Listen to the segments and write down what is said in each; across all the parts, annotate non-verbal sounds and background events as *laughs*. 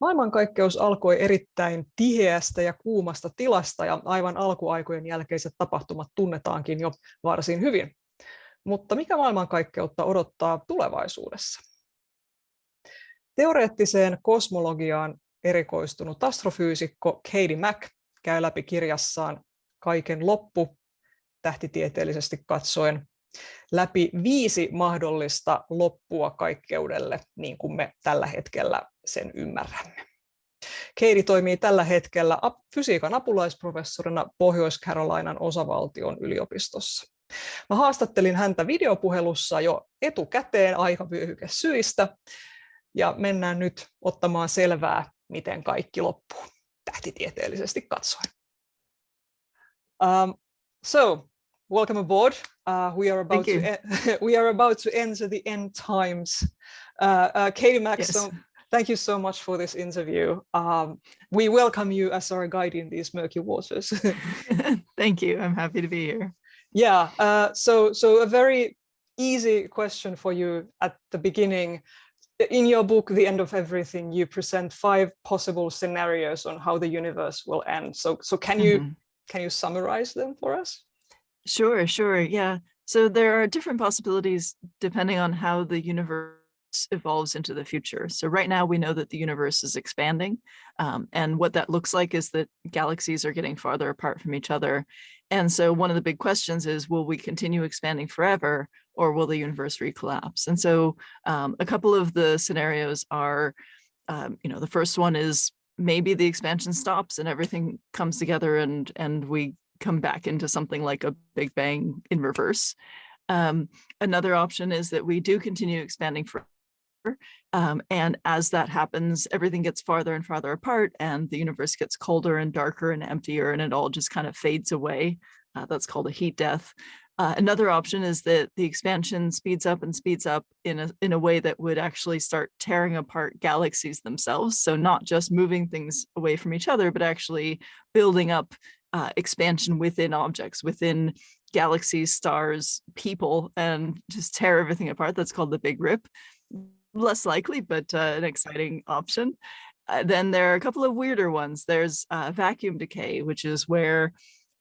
Maailmankaikkeus alkoi erittäin tiheästä ja kuumasta tilasta ja aivan alkuaikojen jälkeiset tapahtumat tunnetaankin jo varsin hyvin. Mutta mikä maailmankaikkeutta odottaa tulevaisuudessa? Teoreettiseen kosmologiaan erikoistunut astrofyysikko Katie Mack käy läpi kirjassaan Kaiken loppu, tähtitieteellisesti katsoen, läpi viisi mahdollista loppua kaikkeudelle, niin kuin me tällä hetkellä sen ymmärrämme. Keiri toimii tällä hetkellä fysiikan apulaisprofessorina Pohjois-Carolinan osavaltion yliopistossa. Mä haastattelin häntä videopuhelussa jo etukäteen aikavyöhyke syistä, ja mennään nyt ottamaan selvää, miten kaikki loppuu tähtitieteellisesti katsoen. Um, so, welcome aboard. Uh, we are about to e, *laughs* we are about to enter the end times. Uh, uh, Katie Mack, yes. so thank you so much for this interview. Um, we welcome you as our guide in these murky waters. *laughs* thank you. I'm happy to be here. Yeah. Uh, so so a very easy question for you at the beginning. In your book, The End of Everything, you present five possible scenarios on how the universe will end. So so can you mm -hmm. can you summarize them for us? Sure, sure. Yeah. So there are different possibilities depending on how the universe evolves into the future. So right now we know that the universe is expanding um, and what that looks like is that galaxies are getting farther apart from each other. And so one of the big questions is, will we continue expanding forever or will the universe recollapse? And so um, a couple of the scenarios are, um, you know, the first one is maybe the expansion stops and everything comes together and, and we come back into something like a Big Bang in reverse. Um, another option is that we do continue expanding forever. Um, and as that happens, everything gets farther and farther apart and the universe gets colder and darker and emptier and it all just kind of fades away. Uh, that's called a heat death. Uh, another option is that the expansion speeds up and speeds up in a, in a way that would actually start tearing apart galaxies themselves. So not just moving things away from each other, but actually building up uh, expansion within objects, within galaxies, stars, people, and just tear everything apart. That's called the Big Rip. Less likely, but uh, an exciting option. Uh, then there are a couple of weirder ones. There's uh, vacuum decay, which is where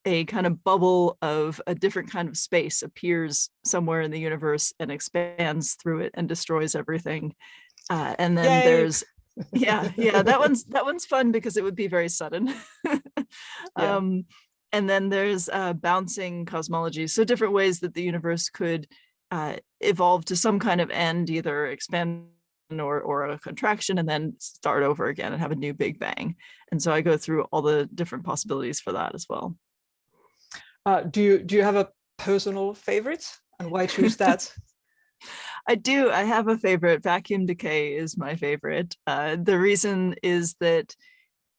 a kind of bubble of a different kind of space appears somewhere in the universe and expands through it and destroys everything. Uh, and then Yay. there's yeah yeah that one's that one's fun because it would be very sudden. *laughs* Yeah. um and then there's uh bouncing cosmology so different ways that the universe could uh evolve to some kind of end either expand or or a contraction and then start over again and have a new big bang. And so i go through all the different possibilities for that as well. Uh do you do you have a personal favorite and why choose that *laughs* I do. I have a favorite. Vacuum decay is my favorite. Uh, the reason is that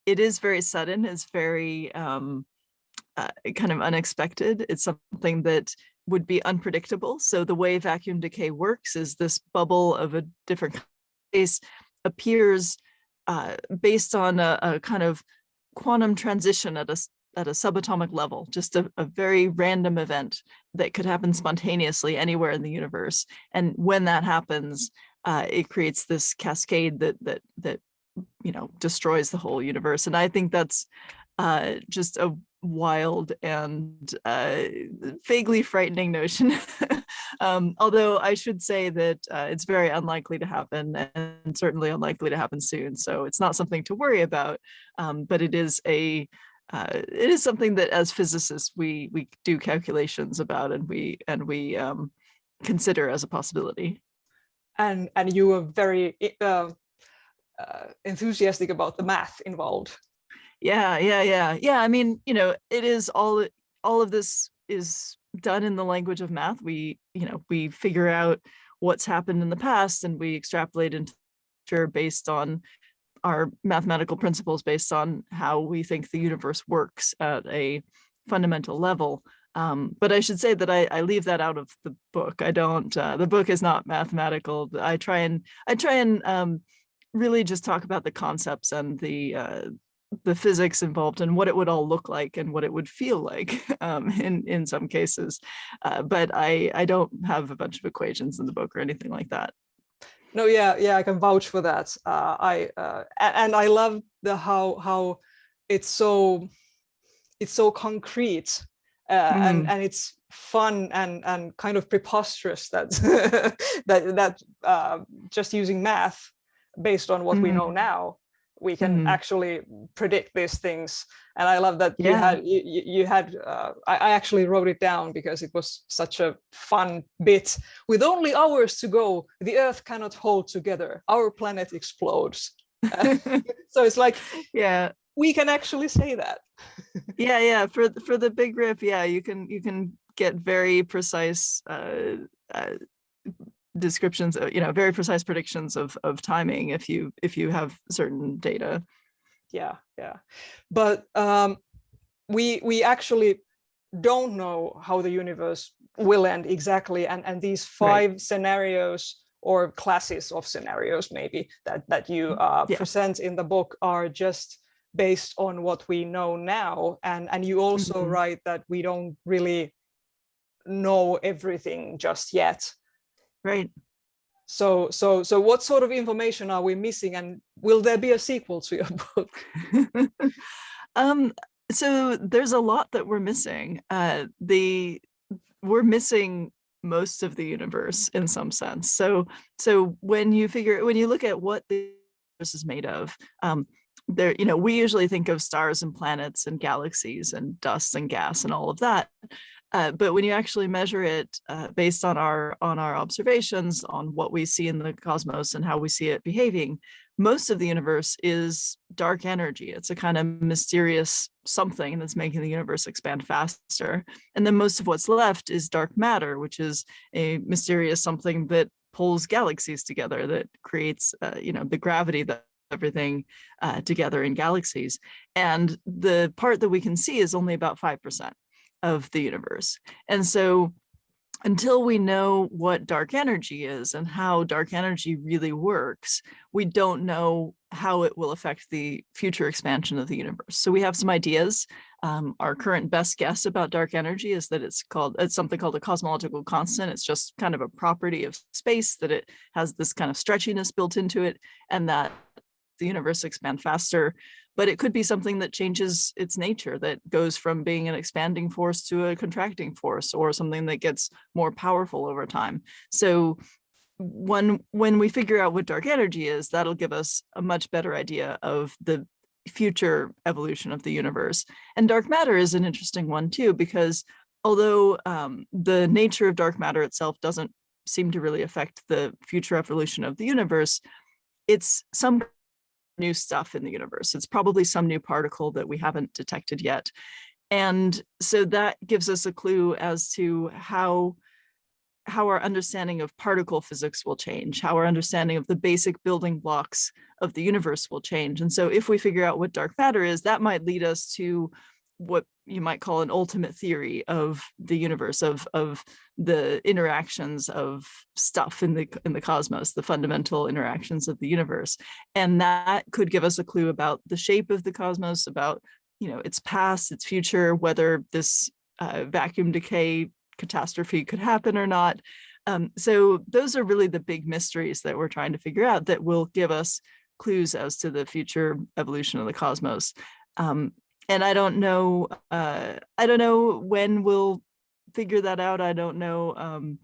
it is very sudden. It's very um, uh, kind of unexpected. It's something that would be unpredictable. So the way vacuum decay works is this bubble of a different case appears uh, based on a, a, kind of quantum transition at a at a subatomic level, just a, a, very random event that could happen spontaneously anywhere in the universe. And when that happens, uh, it creates this cascade that that that you know destroys the whole universe. And I think that's uh, just a wild and uh, vaguely frightening notion. *laughs* um, although I should say that uh, it's very unlikely to happen and certainly unlikely to happen soon. So it's not something to worry about, um, but it is a uh, it is something that as physicists we we do calculations about and we and we um, consider as a possibility. And and you were very uh, uh, enthusiastic about the math involved. Yeah, yeah, yeah, yeah. I mean, you know, it is all all of this is done in the language of math. We, you know, we figure out what's happened in the past and we extrapolate into based on our mathematical principles based on how we think the universe works at a fundamental level. Um, but I should say that I, I, leave that out of the book. I don't, uh, the book is not mathematical. I try and, I try and um, really just talk about the concepts and the, uh, the physics involved and what it would all look like and what it would feel like *laughs* um, in, in some cases. Uh, but I, I don't have a bunch of equations in the book or anything like that. No yeah yeah i can vouch for that uh, i uh, and i love the how how it's so it's so concrete uh, mm. and and it's fun and and kind of preposterous that *laughs* that that uh, just using math based on what mm. we know now we can mm. actually predict these things. And i love that yeah. you had you, you had uh, I, I, actually wrote it down because it was such a fun bit. With only hours to go the earth cannot hold together. Our planet explodes. *laughs* So it's like *laughs* yeah. we can actually say that. Yeah yeah. For for the big rip yeah you can you can get very precise uh, uh descriptions, uh, you know, very precise predictions of, of timing if you if you have certain data. Yeah, yeah. But um, we we actually don't know how the universe will end exactly. And, and these five right. scenarios or classes of scenarios maybe that, that you mm, uh, yeah. present in the book are just based on what we know now. And, and you also mm -hmm. write that we don't really know everything just yet. Right. So, so, so what sort of information are we missing and will there be a sequel to your *laughs* book? *laughs* um, so there's a lot that we're missing. Uh, the we're missing most of the universe in some sense. So, so when you figure, when you look at what the universe is made of, um, there, you know, we usually think of stars and planets and galaxies and dust and gas and all of that. Uh, but when you actually measure it uh, based on our on our observations on what we see in the cosmos and how we see it behaving, most of the universe is dark energy. It's a kind of mysterious something that's making the universe expand faster. And then most of what's left is dark matter, which is a mysterious something that pulls galaxies together, that creates, uh, you know, the gravity that everything uh, together in galaxies. And the part that we can see is only about 5% of the universe. And so until we know what dark energy is and how dark energy really works, we don't know how it will affect the future expansion of the universe. So we have some ideas. Um, our current best guess about dark energy is that it's called it's something called a cosmological constant. It's just kind of a property of space that it has this kind of stretchiness built into it and that the universe expand faster but it could be something that changes its nature that goes from being an expanding force to a contracting force or something that gets more powerful over time. So when when we figure out what dark energy is, that'll give us a much better idea of the future evolution of the universe. And dark matter is an interesting one too, because although um, the nature of dark matter itself doesn't seem to really affect the future evolution of the universe, it's some new stuff in the universe. It's probably some new particle that we haven't detected yet. And so that gives us a clue as to how how our understanding of particle physics will change, how our understanding of the basic building blocks of the universe will change. And so if we figure out what dark matter is, that might lead us to what you might call an ultimate theory of the universe of of the interactions of stuff in the in the cosmos the fundamental interactions of the universe. And that could give us a clue about the shape of the cosmos about you know its past its future whether this uh, vacuum decay catastrophe could happen or not. Um, so those are really the big mysteries that we're trying to figure out that will give us clues as to the future evolution of the cosmos. Um, and I don't know, uh, I don't know when we'll figure that out. I don't know, um,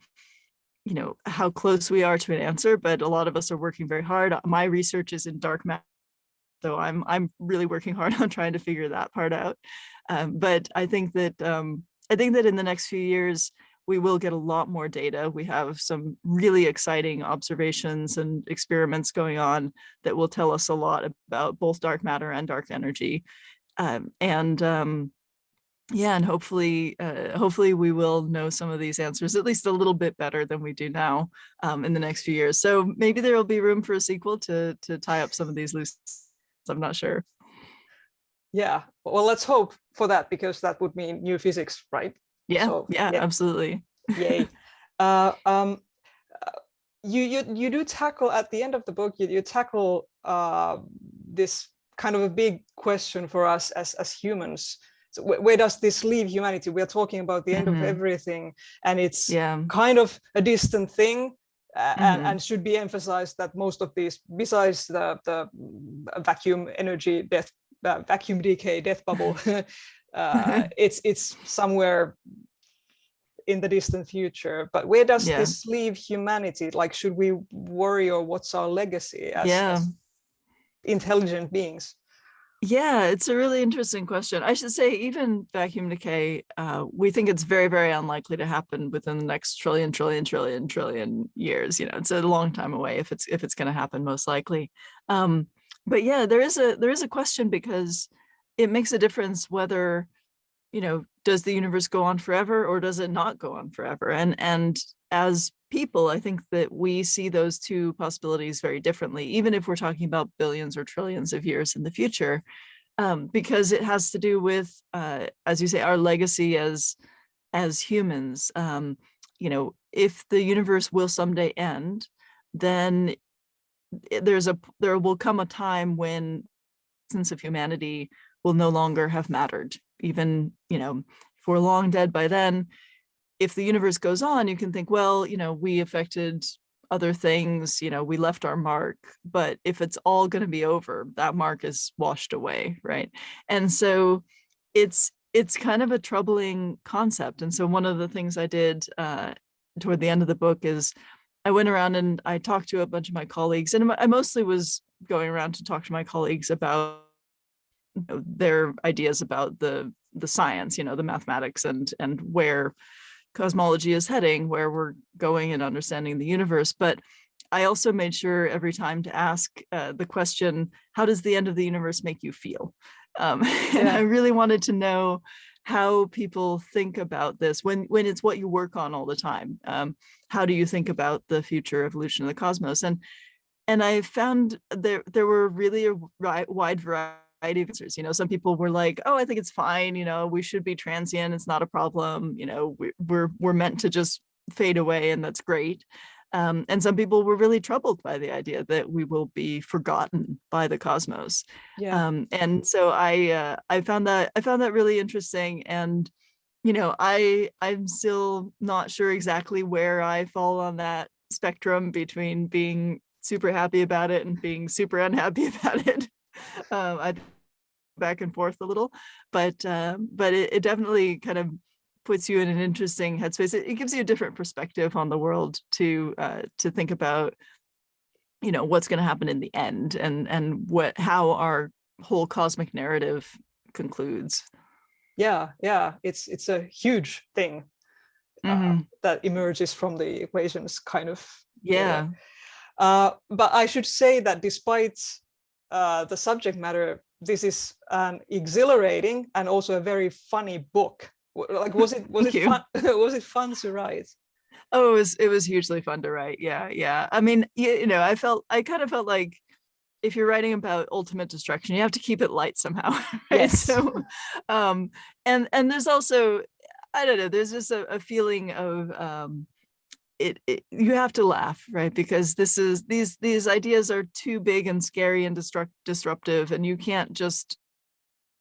you know, how close we are to an answer, but a lot of us are working very hard. My research is in dark matter, so I'm I'm really working hard *laughs* on trying to figure that part out. Um, but I think that um, I think that in the next few years, we will get a lot more data. We have some really exciting observations and experiments going on that will tell us a lot about both dark matter and dark energy. Um, and um, yeah, and hopefully, uh, hopefully we will know some of these answers at least a little bit better than we do now um, in the next few years. So maybe there will be room for a sequel to to tie up some of these loose. I'm not sure. Yeah, well, let's hope for that because that would mean new physics, right? Yeah, so, yeah, yeah, absolutely. Yay. *laughs* uh, um, uh, you you you do tackle at the end of the book. You you tackle uh, this kind of a big question for us as, as humans. So wh where does this leave humanity? We're talking about the end mm -hmm. of mm-hmm. everything and it's yeah. kind of a distant thing uh, and, and should be emphasized that most of these, besides the, the vacuum energy death, uh, vacuum decay death bubble, *laughs* uh, *laughs* it's it's somewhere in the distant future. But where does Yeah. this leave humanity? Like, should we worry or what's our legacy as, Yeah. as intelligent beings? Yeah, it's a really interesting question. I should say even vacuum decay, uh, we think it's very, very unlikely to happen within the next trillion, trillion, trillion, trillion years. You know, it's a long time away if it's if it's going to happen, most likely. Um, but yeah, there is a there is a question because it makes a difference whether, you know, does the universe go on forever or does it not go on forever? And and as people, I think that we see those two possibilities very differently, even if we're talking about billions or trillions of years in the future, um, because it has to do with, uh, as you say, our legacy as as humans. Um, you know, if the universe will someday end, then there's a there will come a time when sense of humanity will no longer have mattered. Even you know, if we're long dead by then, if the universe goes on, you can think, well, you know, we affected other things, you know, we left our mark, but if it's all going to be over, that mark is washed away, right? And so it's it's kind of a troubling concept. And so one of the things I did uh, toward the end of the book is I went around and I talked to a bunch of my colleagues, and I mostly was going around to talk to my colleagues about you know, their ideas about the the science, you know, the mathematics and and where cosmology is heading, where we're going and understanding the universe. But I also made sure every time to ask uh, the question, how does the end of the universe make you feel? Um, *laughs* and I really wanted to know how people think about this when when it's what you work on all the time. Um, how do you think about the future evolution of the cosmos? And and I found there there were really a wide variety of answers. You know, some people were like, "Oh, I think it's fine. You know, we should be transient. It's not a problem. You know, we, we're we're meant to just fade away, and that's great." Um, and some people were really troubled by the idea that we will be forgotten by the cosmos. Yeah. Um, and so I uh, I found that I found that really interesting. And you know, I I'm still not sure exactly where I fall on that spectrum between being super happy about it and being super unhappy *laughs* about it. *laughs* Um, I back and forth a little, but um, but it, it definitely kind of puts you in an interesting headspace. It, it gives you a different perspective on the world to uh, to think about, you know, what's going to happen in the end and and what how our whole cosmic narrative concludes. yeah yeah it's it's a huge thing uh, Mhm. that emerges from the equations kind of Yeah. uh, but i should say that despite uh, the subject matter this is an exhilarating and also a very funny book like was it *laughs* was it fun *laughs* was it fun to write Oh, it was it was hugely fun to write. Yeah, yeah. I mean, you, you know, I felt I kind of felt like if you're writing about ultimate destruction, you have to keep it light somehow. *laughs* Right? Yes. So, um, and and there's also I don't know. There's just a, a feeling of um, it, it. You have to laugh, right? Because this is these these ideas are too big and scary and destruct disruptive, and you can't just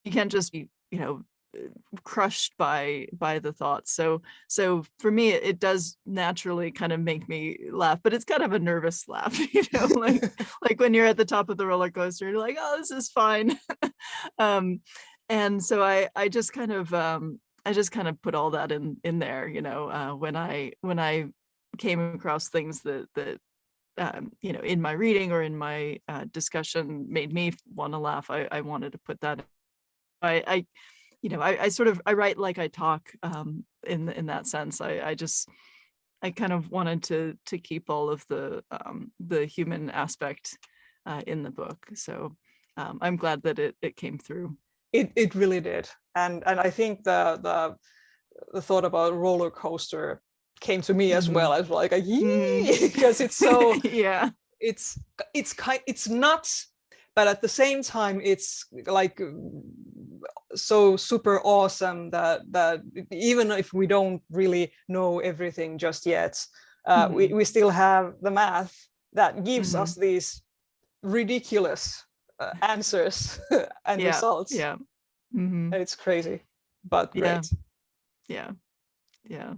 you can't just be you know uh, crushed by by the thoughts so so for me it, it does naturally kind of make me laugh but it's kind of a nervous laugh *laughs* you know like *laughs* like when you're at the top of the roller coaster you're like oh this is fine *laughs* um and so i i just kind of um i just kind of put all that in in there you know uh when i when i came across things that that um, you know, in my reading or in my uh, discussion made me want to laugh. I, I wanted to put that. I, I you know, I, I sort of I write like I talk um, in in that sense. I, I just I kind of wanted to to keep all of the um, the human aspect uh, in the book. So um, I'm glad that it it came through. it it really did and and i think the the the thought about roller coaster came to me as well as like a Mhm. *laughs* because it's so *laughs* yeah. it's it's kind it's nuts but at the same time it's like mm, so super awesome that that even if we don't really know everything just yet uh, we, we still have the math that gives Mhm. us these ridiculous uh, answers *laughs* and Yeah. results Yeah. hmm and it's crazy but Yeah. great Yeah. Yeah.